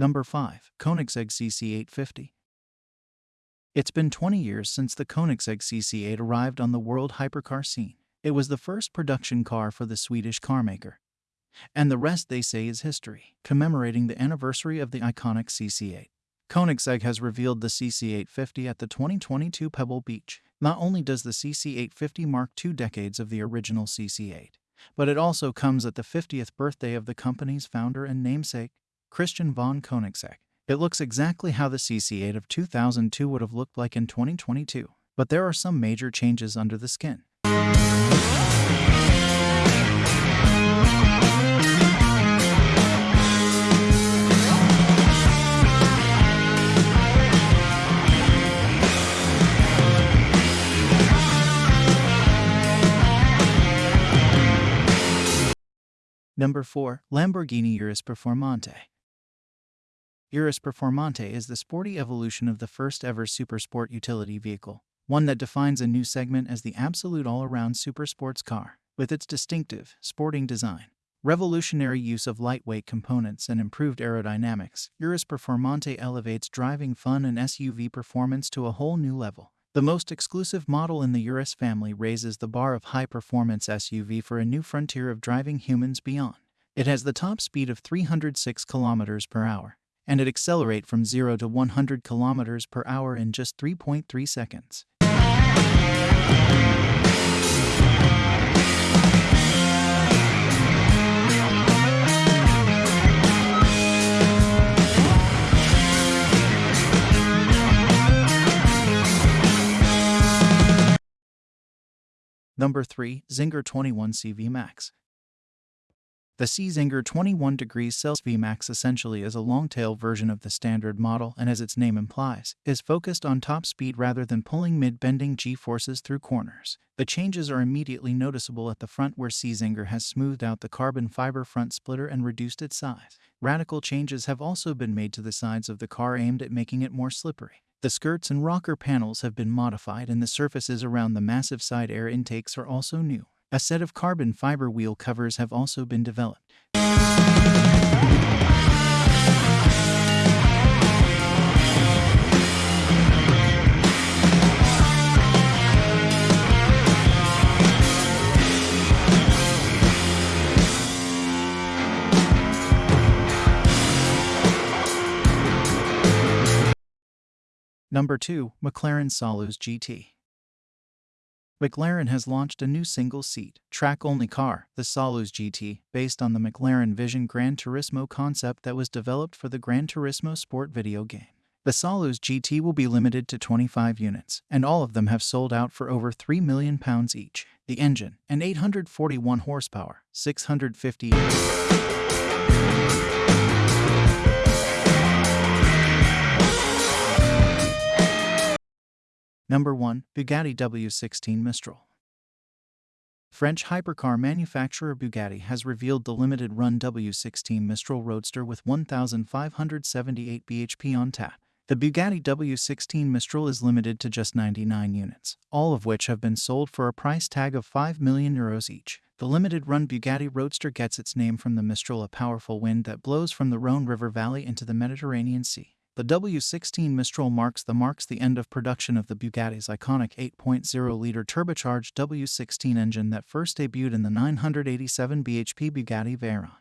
Number 5. Koenigsegg CC850. It's been 20 years since the Koenigsegg CC8 arrived on the world hypercar scene. It was the first production car for the Swedish carmaker. And the rest, they say, is history, commemorating the anniversary of the iconic CC8. Koenigsegg has revealed the CC850 at the 2022 Pebble Beach. Not only does the CC850 mark two decades of the original CC8, but it also comes at the 50th birthday of the company's founder and namesake, Christian von Koenigsegg. It looks exactly how the CC8 of 2002 would have looked like in 2022, but there are some major changes under the skin. Number 4. Lamborghini Urus Performante Urus Performante is the sporty evolution of the first ever supersport utility vehicle, one that defines a new segment as the absolute all-around supersports car, with its distinctive, sporting design. Revolutionary use of lightweight components and improved aerodynamics, Urus Performante elevates driving fun and SUV performance to a whole new level. The most exclusive model in the Urus family raises the bar of high-performance SUV for a new frontier of driving humans beyond. It has the top speed of 306 km per hour, and it accelerate from 0 to 100 km per hour in just 3.3 seconds. Number 3. Czinger 21 CV Max The C 21 degrees Celsius VMAX essentially is a long-tail version of the standard model and as its name implies, is focused on top speed rather than pulling mid-bending G-forces through corners. The changes are immediately noticeable at the front where C has smoothed out the carbon fiber front splitter and reduced its size. Radical changes have also been made to the sides of the car aimed at making it more slippery. The skirts and rocker panels have been modified and the surfaces around the massive side air intakes are also new. A set of carbon fiber wheel covers have also been developed. Number 2. McLaren Solus GT McLaren has launched a new single-seat, track-only car, the Solus GT, based on the McLaren Vision Gran Turismo concept that was developed for the Gran Turismo sport video game. The Solus GT will be limited to 25 units, and all of them have sold out for over £3 million each. The engine, an 841 horsepower, 650 Number 1. Bugatti W16 Mistral French hypercar manufacturer Bugatti has revealed the limited-run W16 Mistral Roadster with 1,578 bhp on tap. The Bugatti W16 Mistral is limited to just 99 units, all of which have been sold for a price tag of 5 million euros each. The limited-run Bugatti Roadster gets its name from the Mistral, a powerful wind that blows from the Rhone River Valley into the Mediterranean Sea. The W16 Mistral marks the marks the end of production of the Bugatti's iconic 8.0-liter turbocharged W16 engine that first debuted in the 987 bhp Bugatti Veyron.